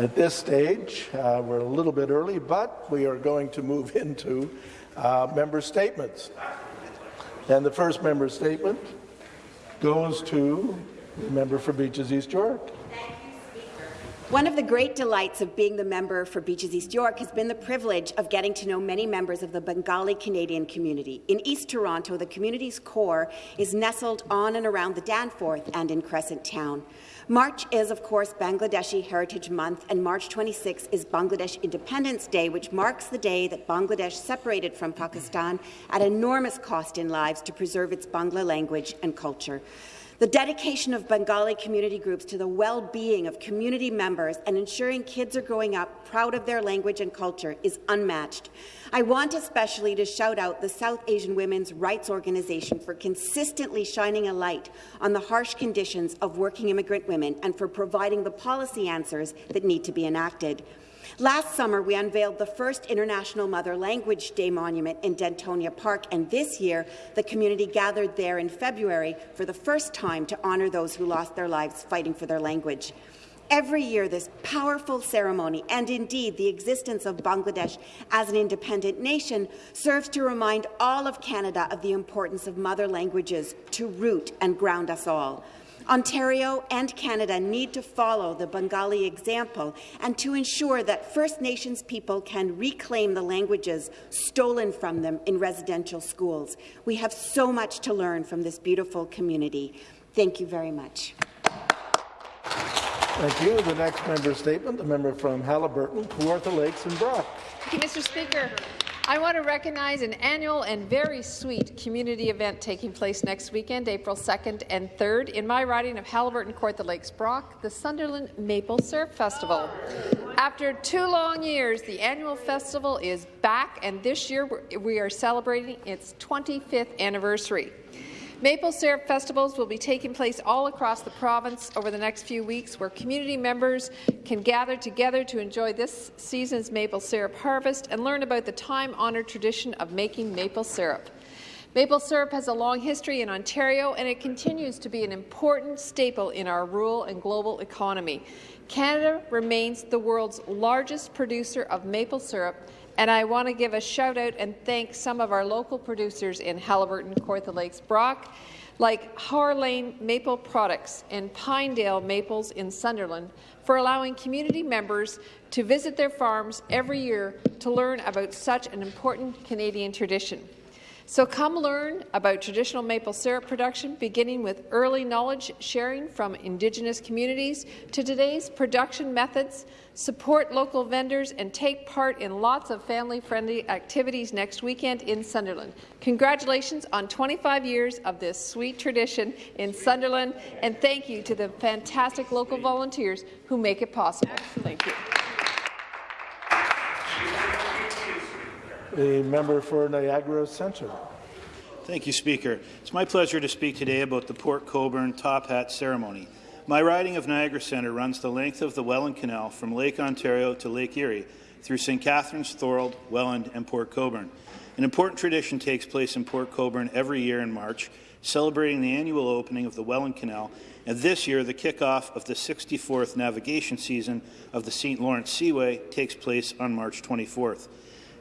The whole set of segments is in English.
At this stage, uh, we're a little bit early, but we are going to move into uh, member statements. And the first member statement goes to the member for Beaches East York. One of the great delights of being the member for Beaches East York has been the privilege of getting to know many members of the Bengali Canadian community. In East Toronto, the community's core is nestled on and around the Danforth and in Crescent Town. March is, of course, Bangladeshi Heritage Month, and March 26 is Bangladesh Independence Day, which marks the day that Bangladesh separated from Pakistan at enormous cost in lives to preserve its Bangla language and culture. The dedication of Bengali community groups to the well-being of community members and ensuring kids are growing up proud of their language and culture is unmatched. I want especially to shout out the South Asian Women's Rights Organization for consistently shining a light on the harsh conditions of working immigrant women and for providing the policy answers that need to be enacted. Last summer, we unveiled the first International Mother Language Day monument in Dentonia Park, and this year, the community gathered there in February for the first time to honour those who lost their lives fighting for their language. Every year, this powerful ceremony, and indeed the existence of Bangladesh as an independent nation, serves to remind all of Canada of the importance of mother languages to root and ground us all. Ontario and Canada need to follow the Bengali example and to ensure that First Nations people can reclaim the languages stolen from them in residential schools. We have so much to learn from this beautiful community. Thank you very much. Thank you. The next member statement, the member from Haliburton, Kawartha Lakes and Brock. Thank you, Mr. Speaker. I want to recognize an annual and very sweet community event taking place next weekend, April 2nd and 3rd, in my riding of Haliburton Kawartha Lakes Brock, the Sunderland Maple Syrup Festival. After two long years, the annual festival is back, and this year we are celebrating its 25th anniversary. Maple syrup festivals will be taking place all across the province over the next few weeks, where community members can gather together to enjoy this season's maple syrup harvest and learn about the time-honoured tradition of making maple syrup. Maple syrup has a long history in Ontario, and it continues to be an important staple in our rural and global economy. Canada remains the world's largest producer of maple syrup, and I want to give a shout out and thank some of our local producers in Haliburton, Kawartha Lakes, Brock, like Harlane Maple Products and Pinedale Maples in Sunderland, for allowing community members to visit their farms every year to learn about such an important Canadian tradition. So come learn about traditional maple syrup production, beginning with early knowledge sharing from Indigenous communities to today's production methods, support local vendors, and take part in lots of family-friendly activities next weekend in Sunderland. Congratulations on 25 years of this sweet tradition in Sunderland, and thank you to the fantastic local volunteers who make it possible. Thank you. The member for Niagara Centre. Thank you, Speaker. It's my pleasure to speak today about the Port Colborne Top Hat ceremony. My riding of Niagara Centre runs the length of the Welland Canal from Lake Ontario to Lake Erie through St. Catharines, Thorold, Welland and Port Colborne. An important tradition takes place in Port Colborne every year in March, celebrating the annual opening of the Welland Canal, and this year the kickoff of the 64th navigation season of the St. Lawrence Seaway takes place on March 24th.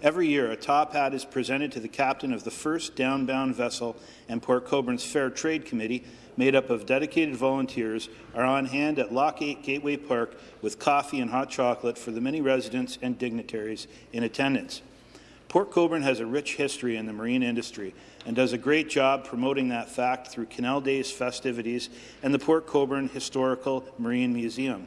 Every year, a top hat is presented to the captain of the first downbound vessel, and Port Colborne's Fair Trade Committee, made up of dedicated volunteers, are on hand at Lock 8 Gateway Park with coffee and hot chocolate for the many residents and dignitaries in attendance. Port Colborne has a rich history in the marine industry and does a great job promoting that fact through Canal Days festivities and the Port Colborne Historical Marine Museum.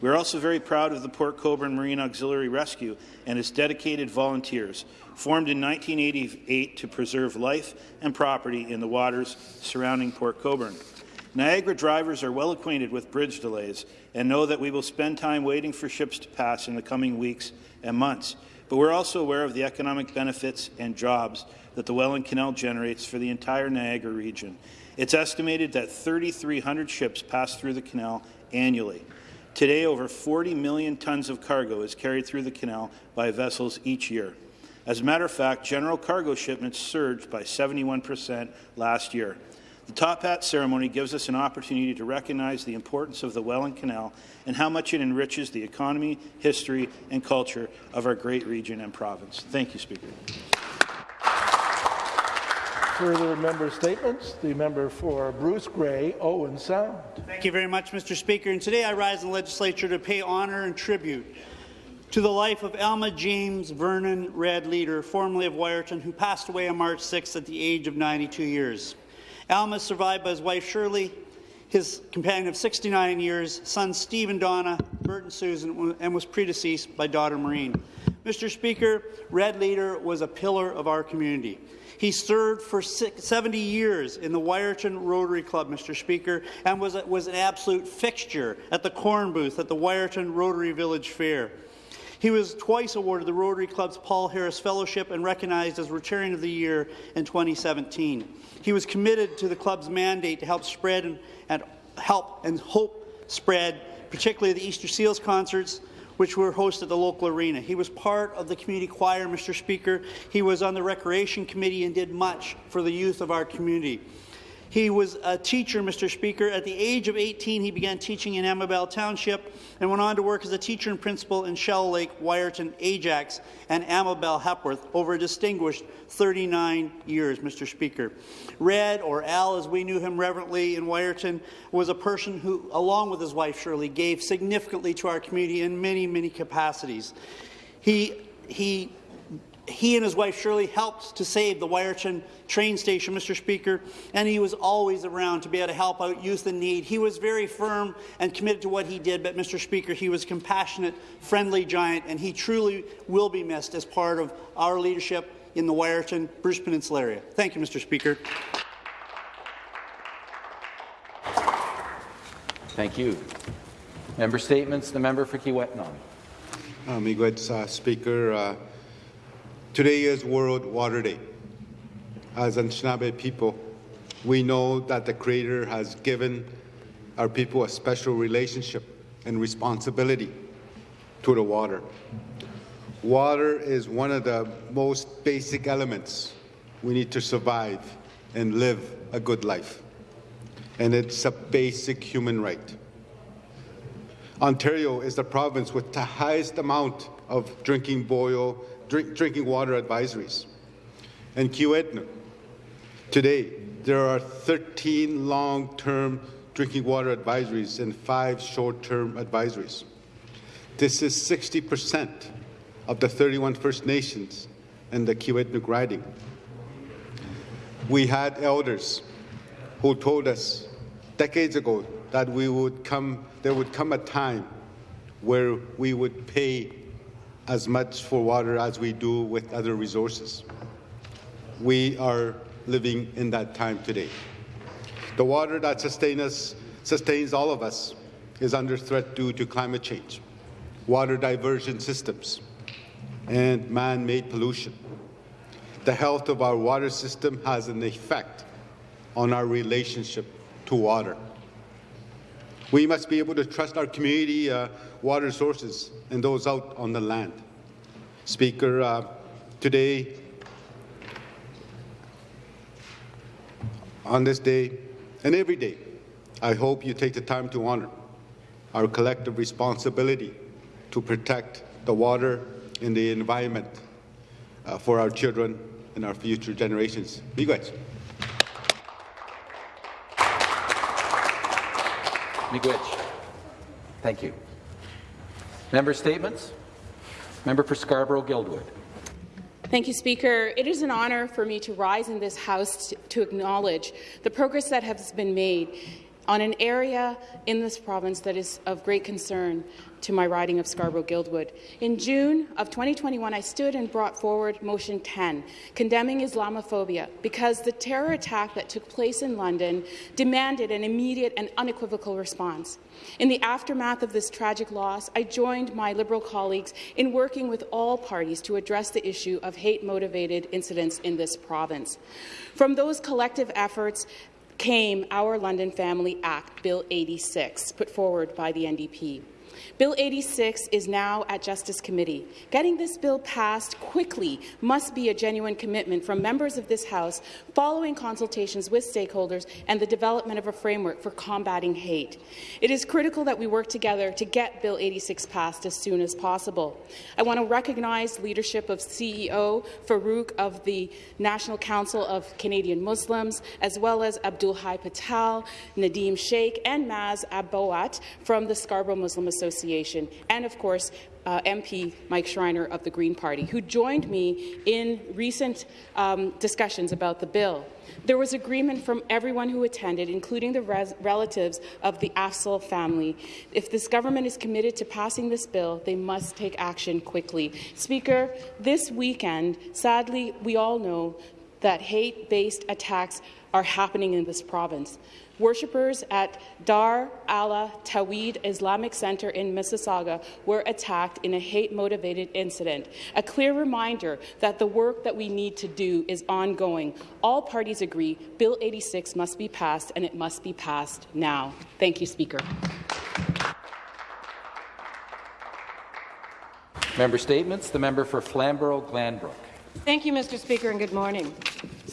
We are also very proud of the Port Colborne Marine Auxiliary Rescue and its dedicated volunteers, formed in 1988 to preserve life and property in the waters surrounding Port Colborne. Niagara drivers are well acquainted with bridge delays and know that we will spend time waiting for ships to pass in the coming weeks and months. But we're also aware of the economic benefits and jobs that the Welland Canal generates for the entire Niagara region. It's estimated that 3,300 ships pass through the canal annually. Today, over 40 million tons of cargo is carried through the canal by vessels each year. As a matter of fact, general cargo shipments surged by 71 percent last year. The Top Hat ceremony gives us an opportunity to recognize the importance of the Welland Canal and how much it enriches the economy, history, and culture of our great region and province. Thank you, Speaker. Further member statements. The member for Bruce Grey, Owen Sound. Thank you very much, Mr. Speaker. And today I rise in the legislature to pay honour and tribute to the life of Alma James Vernon Red Leader, formerly of Wiarton, who passed away on March 6 at the age of 92 years. Alma is survived by his wife Shirley, his companion of 69 years, sons Steve and Donna, Bert and Susan, and was predeceased by daughter Maureen. Mr. Speaker, Red Leader was a pillar of our community. He served for 70 years in the Wiarton Rotary Club, Mr. Speaker, and was, was an absolute fixture at the corn booth at the Wiarton Rotary Village Fair. He was twice awarded the Rotary Club's Paul Harris Fellowship and recognized as Rotarian of the Year in 2017. He was committed to the club's mandate to help spread and, and help and hope spread, particularly the Easter Seals concerts, which were hosted at the local arena. He was part of the community choir, Mr. Speaker. He was on the recreation committee and did much for the youth of our community. He was a teacher, Mr. Speaker. At the age of 18, he began teaching in Amabel Township and went on to work as a teacher and principal in Shallow Lake, Wiarton, Ajax, and Amabel Hepworth over a distinguished 39 years, Mr. Speaker. Red, or Al as we knew him reverently in Wiarton, was a person who, along with his wife Shirley, gave significantly to our community in many, many capacities. He, he he and his wife Shirley helped to save the Wiarton train station, Mr. Speaker, and he was always around to be able to help out youth in need. He was very firm and committed to what he did, but Mr. Speaker, he was a compassionate, friendly giant, and he truly will be missed as part of our leadership in the Wiarton Bruce Peninsula area. Thank you, Mr. Speaker. Thank you. Member statements. The member for Kiiwetinoong. Uh, Miigwech, uh, Speaker. Uh, Today is World Water Day. As Anishinaabe people, we know that the Creator has given our people a special relationship and responsibility to the water. Water is one of the most basic elements we need to survive and live a good life. And it's a basic human right. Ontario is the province with the highest amount of drinking boil drink, drinking water advisories. And Kiiwetinoong, today, there are 13 long-term drinking water advisories and five short-term advisories. This is 60% of the 31 First Nations in the Kiiwetinoong riding. We had elders who told us decades ago that we would come, there would come a time where we would pay as much for water as we do with other resources. We are living in that time today. The water that sustains us, sustains all of us is under threat due to climate change, water diversion systems, and man-made pollution. The health of our water system has an effect on our relationship to water. We must be able to trust our community uh, water sources and those out on the land. Speaker, uh, today, on this day, and every day, I hope you take the time to honor our collective responsibility to protect the water and the environment uh, for our children and our future generations. Miigwech. Miigwech. Thank you. Member statements. Member for Scarborough-Guildwood. Thank you, Speaker. It is an honour for me to rise in this House to acknowledge the progress that has been made on an area in this province that is of great concern to my riding of Scarborough-Guildwood. In June of 2021, I stood and brought forward Motion 10, condemning Islamophobia, because the terror attack that took place in London demanded an immediate and unequivocal response. In the aftermath of this tragic loss, I joined my Liberal colleagues in working with all parties to address the issue of hate-motivated incidents in this province. From those collective efforts, came our London Family Act, Bill 86, put forward by the NDP. Bill 86 is now at Justice Committee. Getting this bill passed quickly must be a genuine commitment from members of this House following consultations with stakeholders and the development of a framework for combating hate. It is critical that we work together to get Bill 86 passed as soon as possible. I want to recognize leadership of CEO Farooq of the National Council of Canadian Muslims, as well as Abdul Hai Patel, Nadim Sheikh, and Maz Abowat from the Scarborough Muslim Association, and of course, uh, MP Mike Schreiner of the Green Party, who joined me in recent um, discussions about the bill. There was agreement from everyone who attended, including the relatives of the Afzal family. If this government is committed to passing this bill, they must take action quickly. Speaker, this weekend, sadly, we all know that hate-based attacks are happening in this province. Worshippers at Dar Allah Tawhid Islamic Center in Mississauga were attacked in a hate-motivated incident. A clear reminder that the work that we need to do is ongoing. All parties agree Bill 86 must be passed, and it must be passed now. Thank you, Speaker. Member Statements. The member for Flamborough-Glanbrook. Thank you, Mr. Speaker, and good morning.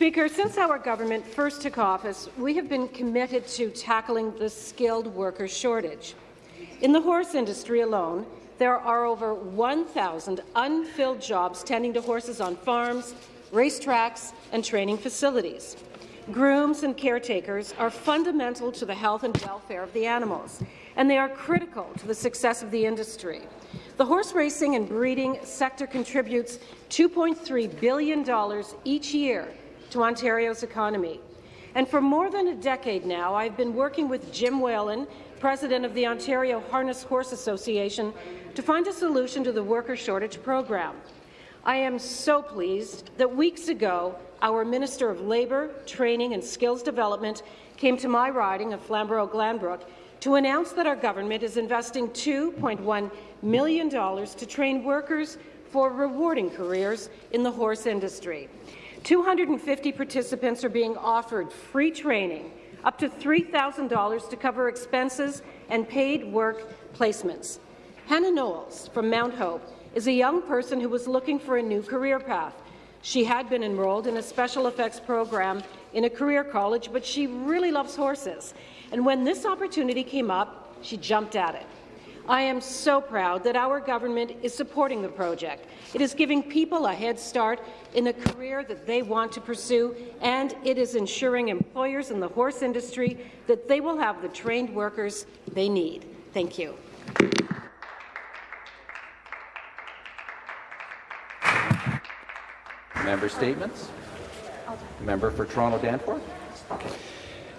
Speaker, since our government first took office, we have been committed to tackling the skilled worker shortage. In the horse industry alone, there are over 1,000 unfilled jobs tending to horses on farms, racetracks, and training facilities. Grooms and caretakers are fundamental to the health and welfare of the animals, and they are critical to the success of the industry. The horse racing and breeding sector contributes $2.3 billion each year to Ontario's economy. And for more than a decade now, I've been working with Jim Whalen, president of the Ontario Harness Horse Association, to find a solution to the worker shortage program. I am so pleased that weeks ago, our Minister of Labour, Training and Skills Development came to my riding of Flamborough-Glanbrook to announce that our government is investing $2.1 million to train workers for rewarding careers in the horse industry. 250 participants are being offered free training, up to $3,000 to cover expenses and paid work placements. Hannah Knowles from Mount Hope is a young person who was looking for a new career path. She had been enrolled in a special effects program in a career college, but she really loves horses. And when this opportunity came up, she jumped at it. I am so proud that our government is supporting the project. It is giving people a head start in a career that they want to pursue, and it is ensuring employers in the horse industry that they will have the trained workers they need. Thank you. Member statements. Member for Toronto Danforth.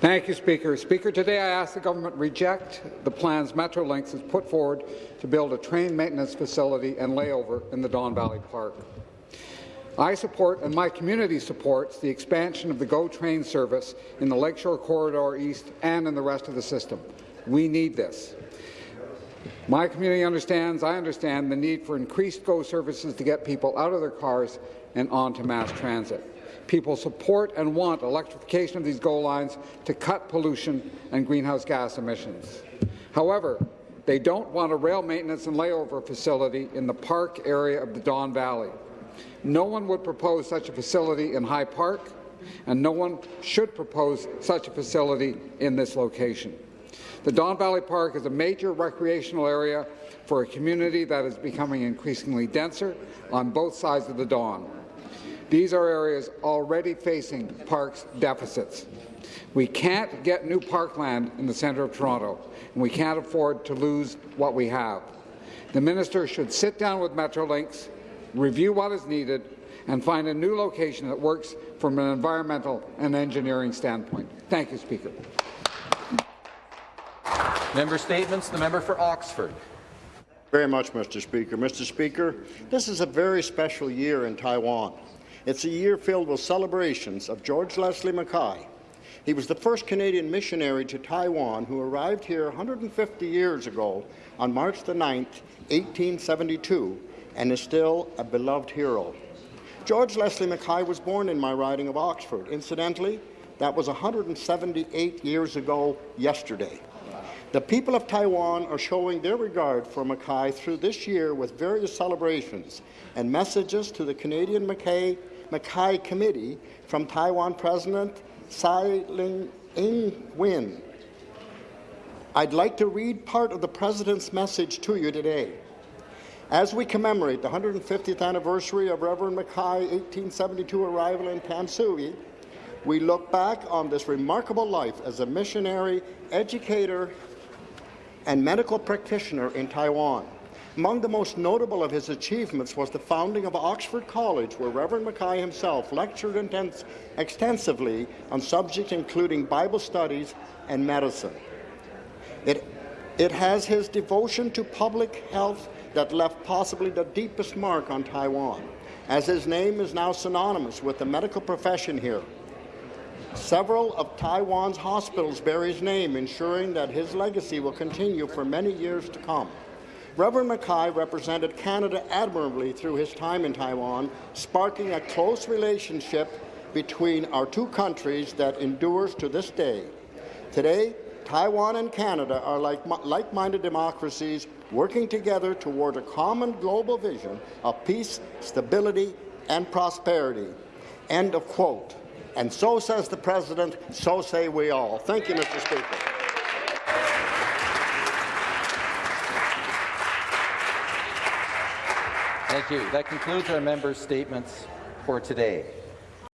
Thank you, Speaker. Speaker, today I ask the government reject the plans Metrolinx has put forward to build a train maintenance facility and layover in the Don Valley Park. I support, and my community supports, the expansion of the GO train service in the Lakeshore Corridor East and in the rest of the system. We need this. My community understands, I understand, the need for increased GO services to get people out of their cars and onto mass transit. People support and want electrification of these GO lines to cut pollution and greenhouse gas emissions. However, they don't want a rail maintenance and layover facility in the park area of the Don Valley. No one would propose such a facility in High Park, and no one should propose such a facility in this location. The Don Valley Park is a major recreational area for a community that is becoming increasingly denser on both sides of the Don. These are areas already facing parks deficits. We can't get new parkland in the centre of Toronto, and we can't afford to lose what we have. The minister should sit down with Metrolinx, review what is needed, and find a new location that works from an environmental and engineering standpoint. Thank you, Speaker. Member statements. The member for Oxford. Very much, Mr. Speaker. Mr. Speaker, this is a very special year in Taiwan. It's a year filled with celebrations of George Leslie Mackay. He was the first Canadian missionary to Taiwan who arrived here 150 years ago on March the 9th, 1872, and is still a beloved hero. George Leslie Mackay was born in my riding of Oxford. Incidentally, that was 178 years ago yesterday. The people of Taiwan are showing their regard for Mackay through this year with various celebrations and messages to the Canadian Mackay, Mackay Committee from Taiwan President Tsai Ing-wen. I'd like to read part of the President's message to you today. As we commemorate the 150th anniversary of Reverend Mackay's 1872 arrival in Tamsui, we look back on this remarkable life as a missionary, educator, and medical practitioner in Taiwan. Among the most notable of his achievements was the founding of Oxford College, where Reverend Mackay himself lectured extensively on subjects including Bible studies and medicine. It, it has his devotion to public health that left possibly the deepest mark on Taiwan, as his name is now synonymous with the medical profession here. Several of Taiwan's hospitals bear his name, ensuring that his legacy will continue for many years to come. Reverend Mackay represented Canada admirably through his time in Taiwan, sparking a close relationship between our two countries that endures to this day. Today, Taiwan and Canada are like like-minded democracies working together toward a common global vision of peace, stability, and prosperity. End of quote. And so says the President, so say we all. Thank you, Mr. Speaker. Thank you. That concludes our members' statements for today.